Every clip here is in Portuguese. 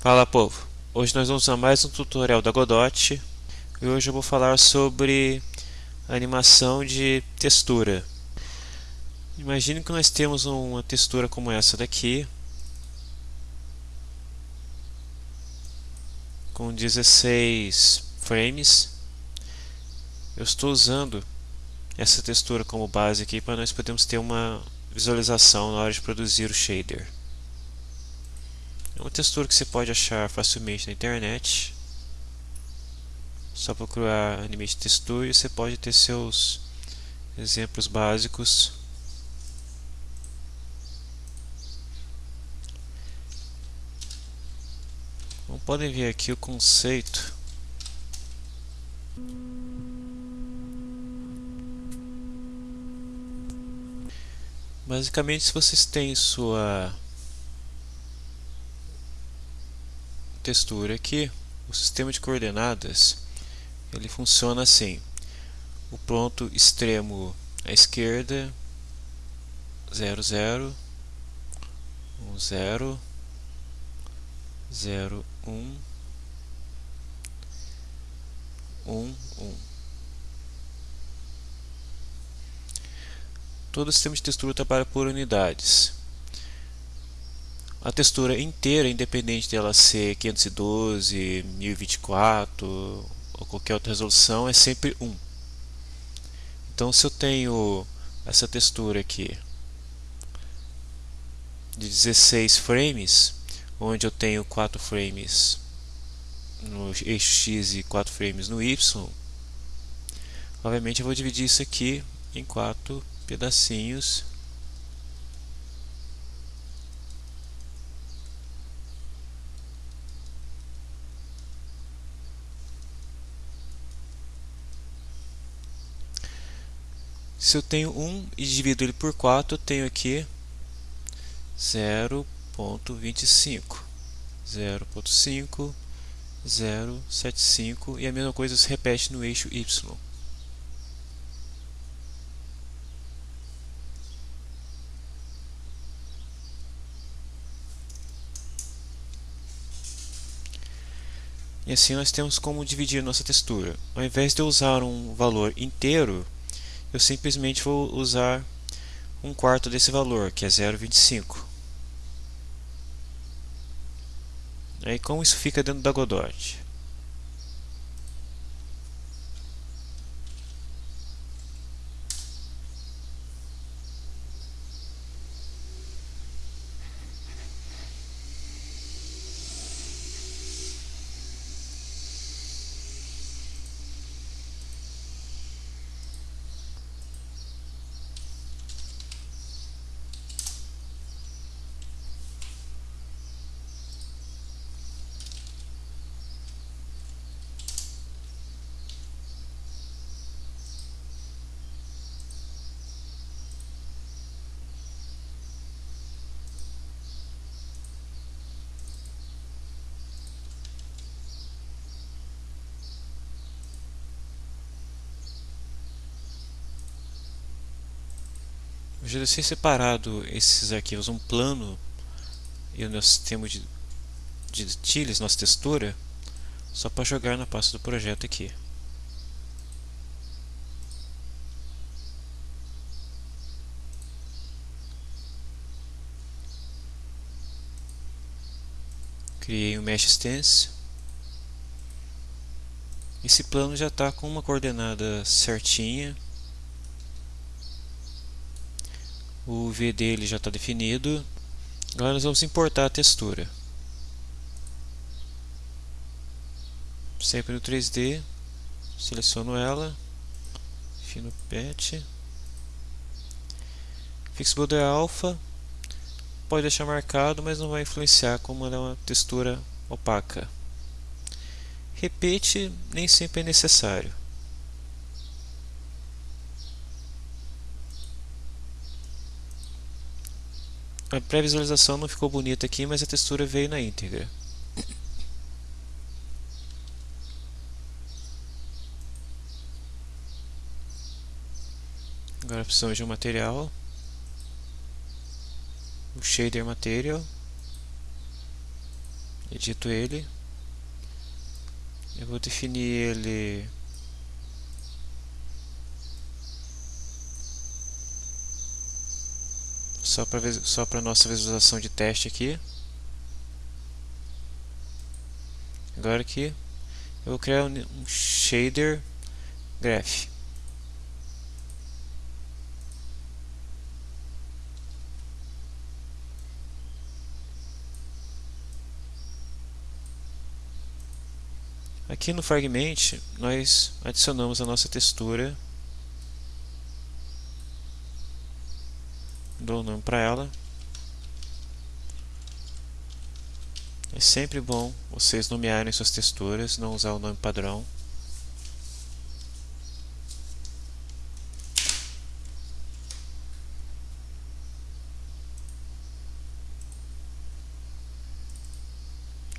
Fala povo, hoje nós vamos a mais um tutorial da Godot e hoje eu vou falar sobre animação de textura. Imagine que nós temos uma textura como essa daqui com 16 frames. Eu estou usando essa textura como base aqui para nós podermos ter uma visualização na hora de produzir o shader. É uma textura que você pode achar facilmente na internet. Só procurar Animate Texture e você pode ter seus exemplos básicos. Como podem ver aqui o conceito Basicamente, se vocês têm sua textura aqui, o sistema de coordenadas ele funciona assim. O ponto extremo à esquerda 0, 0, 1, 0, 0, 1, 1, 1. Todo o sistema de textura trabalha por unidades a textura inteira, independente dela ser 512, 1024 ou qualquer outra resolução, é sempre 1. Então se eu tenho essa textura aqui de 16 frames, onde eu tenho 4 frames no eixo X e 4 frames no Y, obviamente eu vou dividir isso aqui em 4 pedacinhos Se eu tenho 1 e divido ele por 4, eu tenho aqui 0.25. 0.5, 0.75 e a mesma coisa se repete no eixo Y. E assim nós temos como dividir nossa textura. Ao invés de eu usar um valor inteiro, eu simplesmente vou usar um quarto desse valor, que é 0,25. Aí como isso fica dentro da Godot? Eu já deixei separado esses arquivos, um plano e o nosso sistema de, de tiles, nossa textura, só para jogar na pasta do projeto aqui. Criei um Mesh Stance. Esse plano já está com uma coordenada certinha. O V dele já está definido. Agora nós vamos importar a textura. Sempre no 3D, seleciono ela, fino pet, Fix Border Alpha, pode deixar marcado, mas não vai influenciar como ela é uma textura opaca. Repete nem sempre é necessário. A pré-visualização não ficou bonita aqui, mas a textura veio na íntegra. Agora precisamos de um material. O shader material. edito ele. Eu vou definir ele só para só para nossa visualização de teste aqui. Agora aqui eu vou criar um, shader graph. Aqui no Fragment nós adicionamos a nossa textura o nome para ela. É sempre bom vocês nomearem suas texturas, não usar o nome padrão.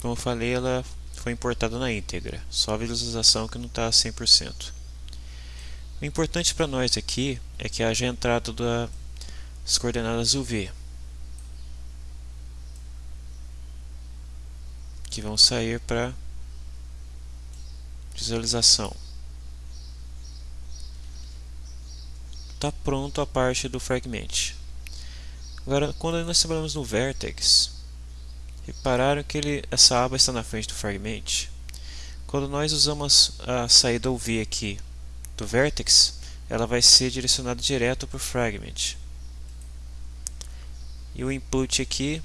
Como eu falei, ela foi importada na íntegra, só a visualização que não está 100%. O importante para nós aqui é que haja entrada da as coordenadas UV que vão sair para visualização. Está pronto a parte do fragment. Agora, quando nós trabalhamos no vertex, repararam que ele, essa aba está na frente do fragment. Quando nós usamos a saída UV aqui do vertex, ela vai ser direcionada direto para o fragment. E o input aqui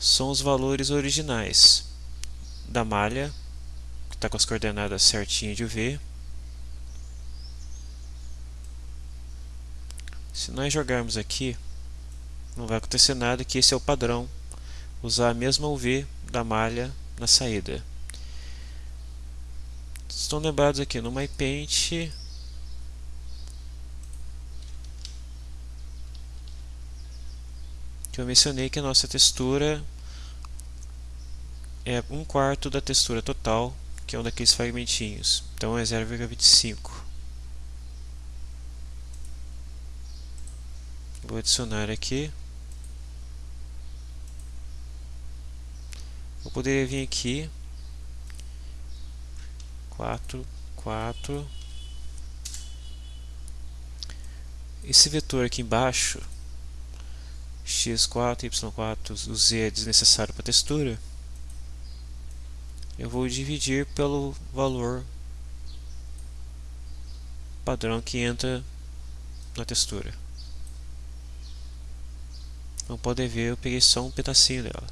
são os valores originais da malha, que está com as coordenadas certinhas de UV. Se nós jogarmos aqui, não vai acontecer nada, que esse é o padrão. Usar a mesma UV da malha na saída. Estão lembrados aqui no MyPaint que eu mencionei que a nossa textura é um quarto da textura total, que é um daqueles fragmentinhos. Então é 0,25. Vou adicionar aqui. Eu poderia vir aqui 4, 4. Esse vetor aqui embaixo x4, y4, o z é desnecessário para a textura, eu vou dividir pelo valor padrão que entra na textura. Como podem ver, eu peguei só um pedacinho dela.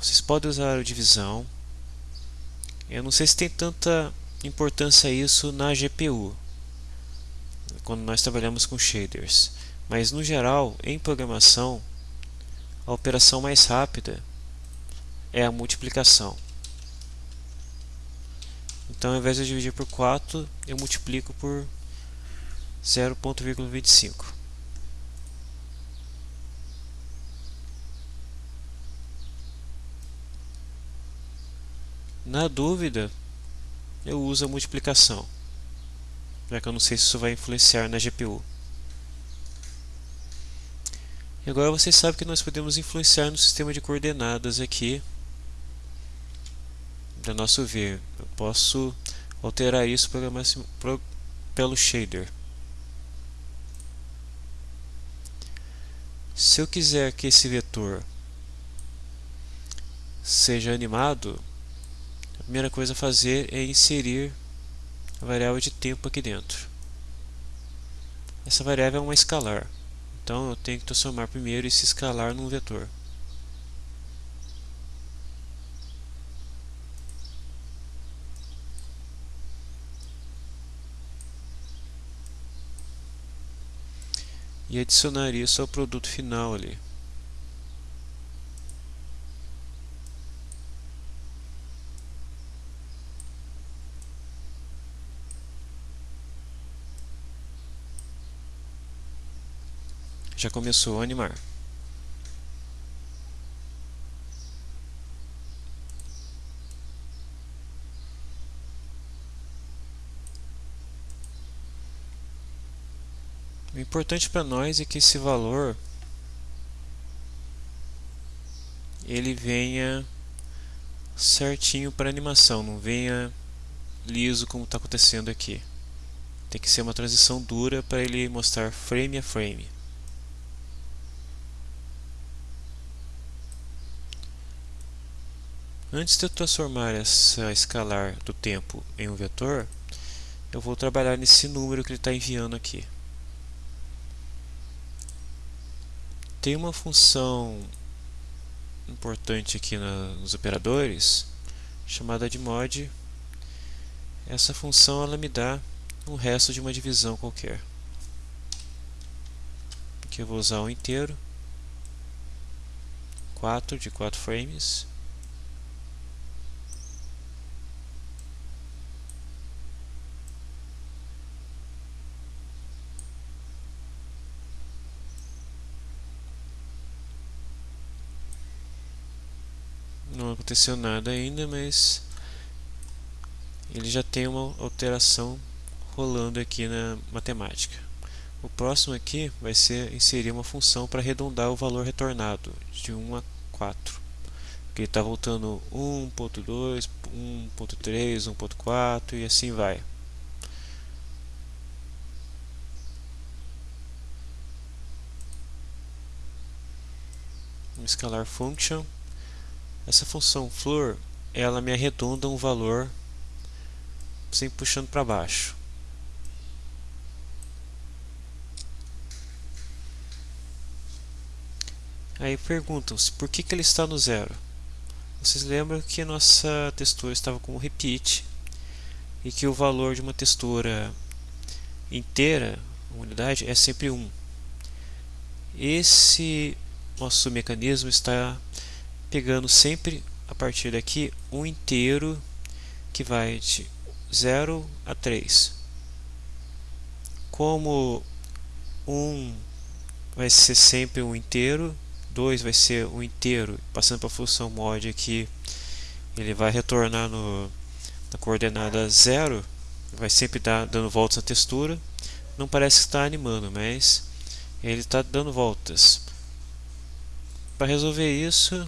Vocês podem usar a divisão. Eu não sei se tem tanta importância isso na GPU, quando nós trabalhamos com shaders. Mas no geral, em programação, a operação mais rápida é a multiplicação. Então, ao invés de dividir por 4, eu multiplico por 0.25. Na dúvida, eu uso a multiplicação, já que eu não sei se isso vai influenciar na GPU. E agora vocês sabem que nós podemos influenciar no sistema de coordenadas aqui da nosso ver. Eu posso alterar isso pelo shader. Se eu quiser que esse vetor seja animado, a primeira coisa a fazer é inserir a variável de tempo aqui dentro. Essa variável é uma escalar. Então eu tenho que transformar primeiro esse escalar num vetor. E adicionar isso ao produto final ali. Já começou a animar. O importante para nós é que esse valor ele venha certinho para animação, não venha liso como está acontecendo aqui. Tem que ser uma transição dura para ele mostrar frame a frame. Antes de eu transformar essa escalar do tempo em um vetor, eu vou trabalhar nesse número que ele está enviando aqui. Tem uma função importante aqui nos operadores chamada de mod. Essa função ela me dá o resto de uma divisão qualquer. Aqui eu vou usar um inteiro, 4 de 4 frames. não aconteceu nada ainda, mas ele já tem uma alteração rolando aqui na matemática. O próximo aqui vai ser inserir uma função para arredondar o valor retornado de 1 a 4. Ele está voltando 1.2, 1.3, 1.4 e assim vai. Um scalar function essa função floor, ela me arredonda um valor sempre puxando para baixo. Aí perguntam-se por que, que ele está no zero. Vocês lembram que nossa textura estava com repeat e que o valor de uma textura inteira, uma unidade, é sempre 1. Esse nosso mecanismo está pegando sempre a partir daqui um inteiro que vai de 0 a 3. Como 1 um vai ser sempre um inteiro, 2 vai ser um inteiro, passando para a função mod aqui, ele vai retornar no, na coordenada 0, vai sempre dar, dando voltas na textura. Não parece que está animando, mas ele está dando voltas. Para resolver isso,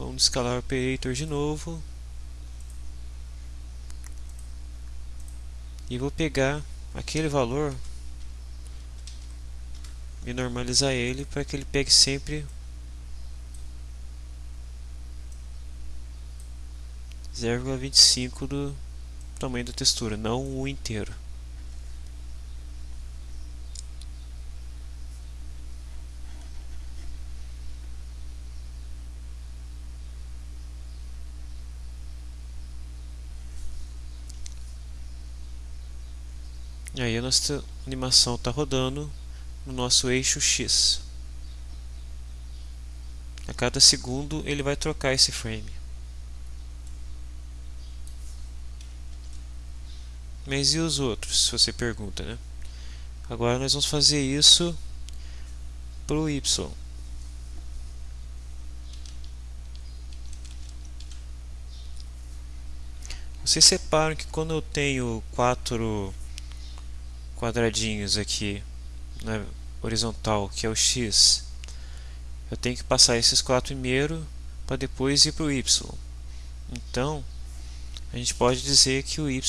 Vamos escalar o operator de novo. E vou pegar aquele valor e normalizar ele para que ele pegue sempre 0,25 do tamanho da textura, não o inteiro. E aí a nossa animação está rodando no nosso eixo X. A cada segundo ele vai trocar esse frame. Mas e os outros, se você pergunta, né? Agora nós vamos fazer isso para o Y. Vocês separam que quando eu tenho quatro quadradinhos aqui na horizontal, que é o x, eu tenho que passar esses quatro primeiro para depois ir para o y. Então, a gente pode dizer que o y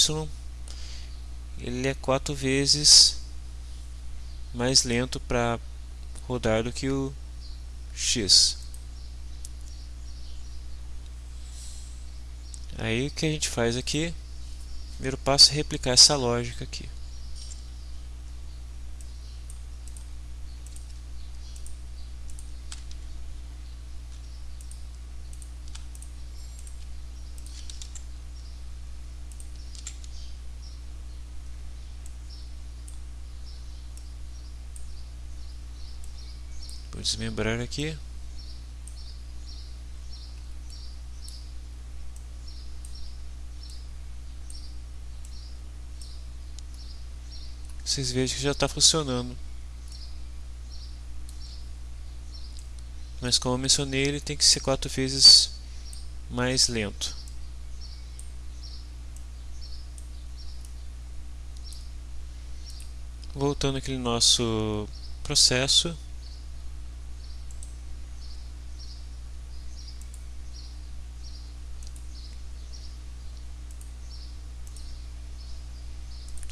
ele é quatro vezes mais lento para rodar do que o x. Aí o que a gente faz aqui? Primeiro passo é replicar essa lógica aqui. Vou desmembrar aqui. Vocês vejam que já está funcionando. Mas como eu mencionei, ele tem que ser quatro vezes mais lento. Voltando aquele nosso processo.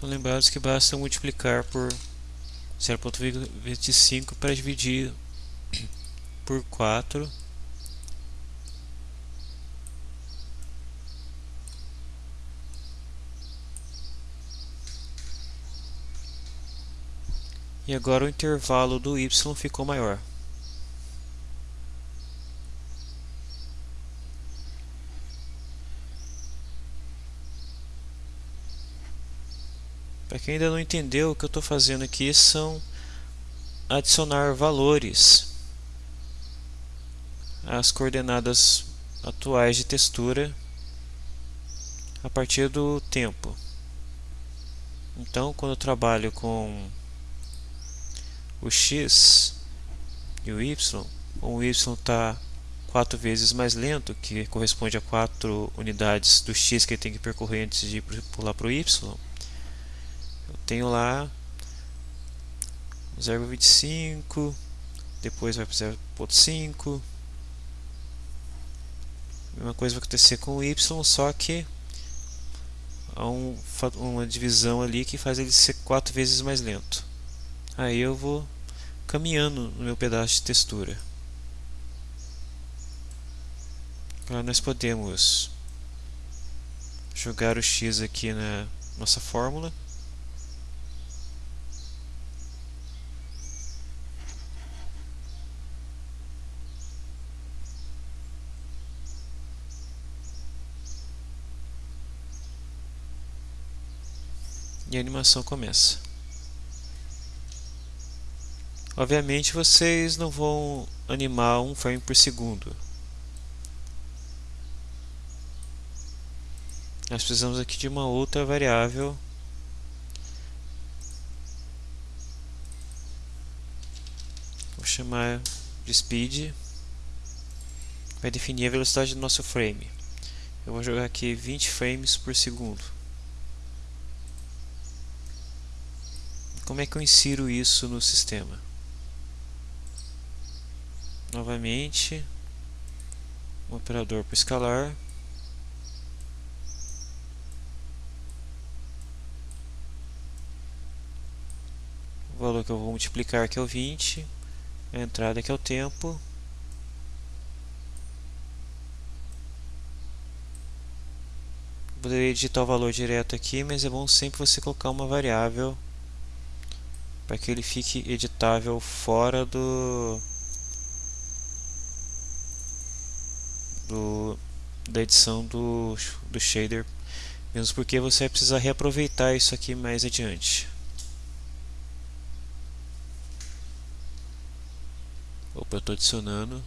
Lembrados que basta multiplicar por 0.25 para dividir por 4 e agora o intervalo do y ficou maior. Para quem ainda não entendeu, o que eu estou fazendo aqui são adicionar valores às coordenadas atuais de textura a partir do tempo. Então, quando eu trabalho com o x e o y, o y está 4 vezes mais lento, que corresponde a 4 unidades do x que ele tem que percorrer antes de pular para o y, eu tenho lá 0,25, depois vai para 0,5. Mesma coisa vai acontecer com o y, só que há um, uma divisão ali que faz ele ser 4 vezes mais lento. Aí eu vou caminhando no meu pedaço de textura. Agora nós podemos jogar o x aqui na nossa fórmula. E a animação começa. Obviamente vocês não vão animar um frame por segundo. Nós precisamos aqui de uma outra variável Vou chamar de speed vai definir a velocidade do nosso frame. Eu vou jogar aqui 20 frames por segundo. Como é que eu insiro isso no sistema? novamente um operador para escalar o valor que eu vou multiplicar que é o 20 a entrada que é o tempo poderia digitar o valor direto aqui mas é bom sempre você colocar uma variável para que ele fique editável fora do do, da edição do, do shader, mesmo porque você vai precisar reaproveitar isso aqui mais adiante. Opa, eu estou adicionando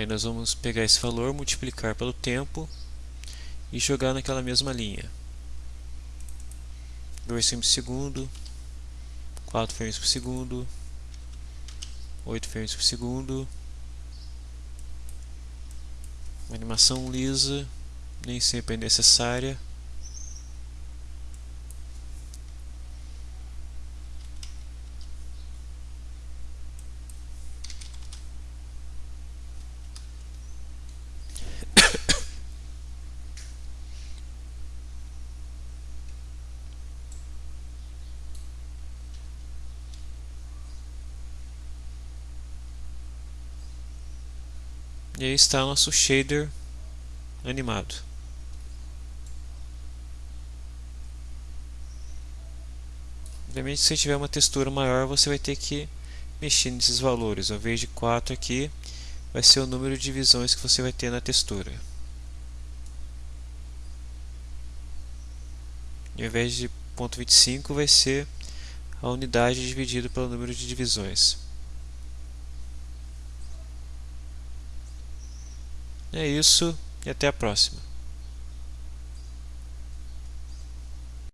Aí nós vamos pegar esse valor, multiplicar pelo tempo e jogar naquela mesma linha. 2 frames por segundo, 4 frames por segundo, 8 frames por segundo. Uma animação lisa, nem sempre é necessária. E aí está nosso shader animado. Obviamente, se tiver uma textura maior, você vai ter que mexer nesses valores. Ao invés de 4 aqui, vai ser o número de divisões que você vai ter na textura. Ao invés de 0.25, vai ser a unidade dividida pelo número de divisões. É isso e até a próxima.